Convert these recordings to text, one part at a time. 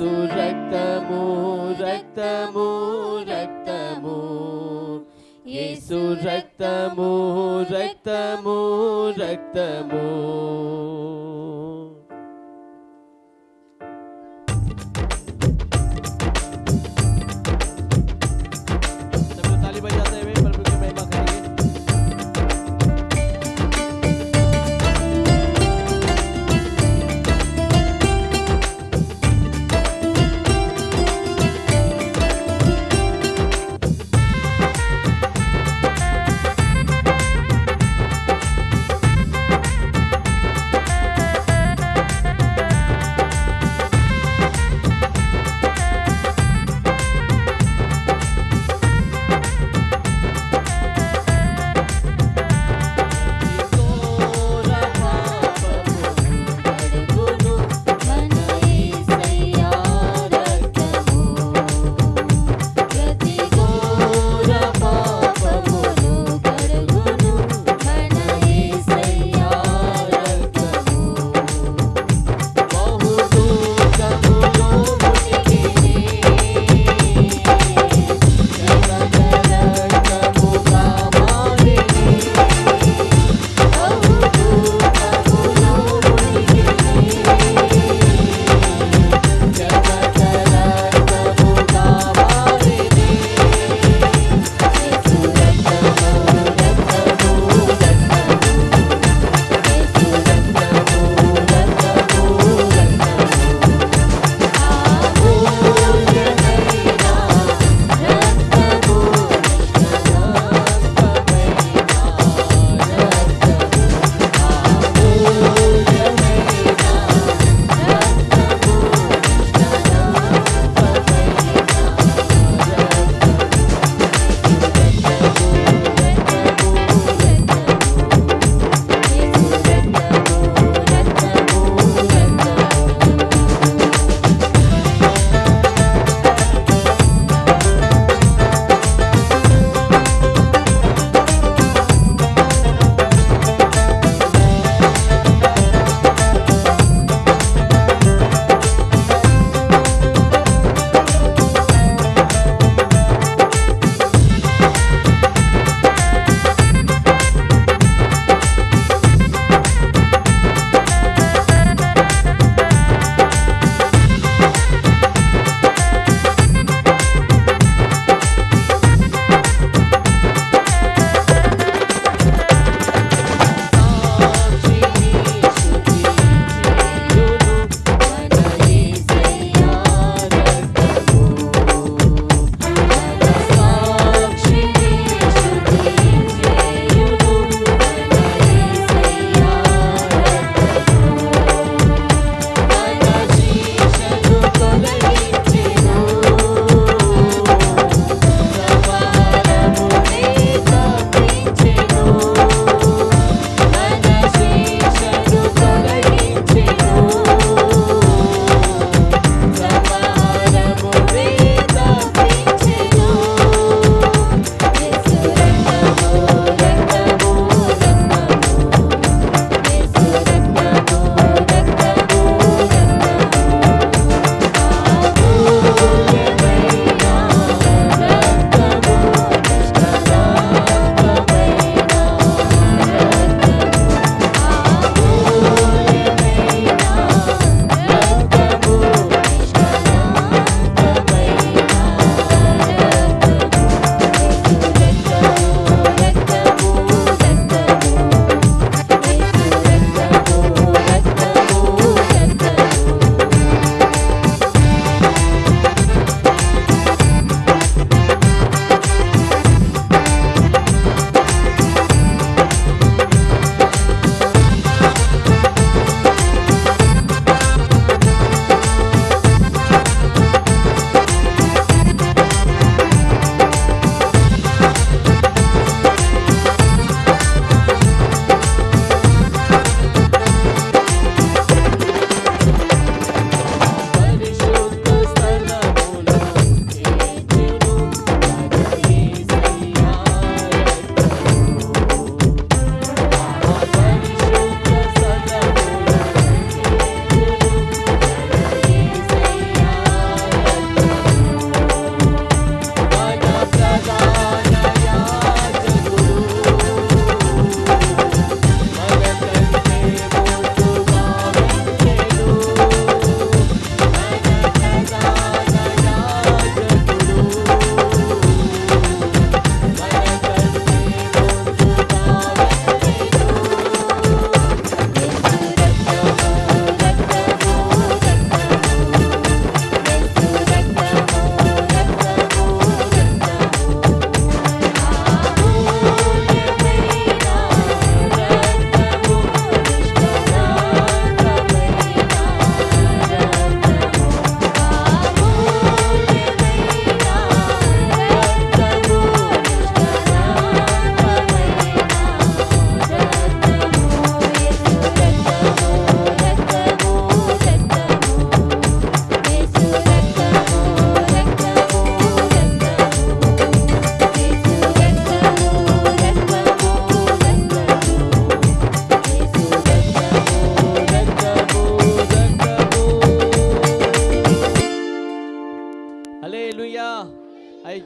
యేసు రక్తము రక్తము రక్తము యేసు రక్తము రక్తము రక్తము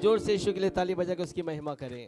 ज़ोर से यीशु के लिए ताली बजा के उसकी महिमा करें।